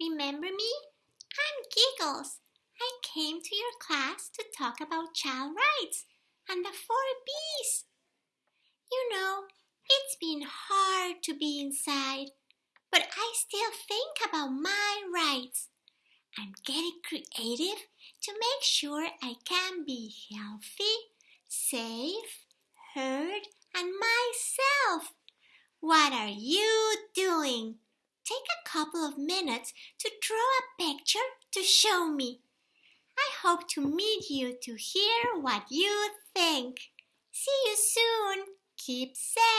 Remember me? I'm Giggles. I came to your class to talk about child rights and the four B's. You know, it's been hard to be inside, but I still think about my rights. I'm getting creative to make sure I can be healthy, safe, heard, and myself. What are you? Take a couple of minutes to draw a picture to show me. I hope to meet you to hear what you think. See you soon. Keep safe.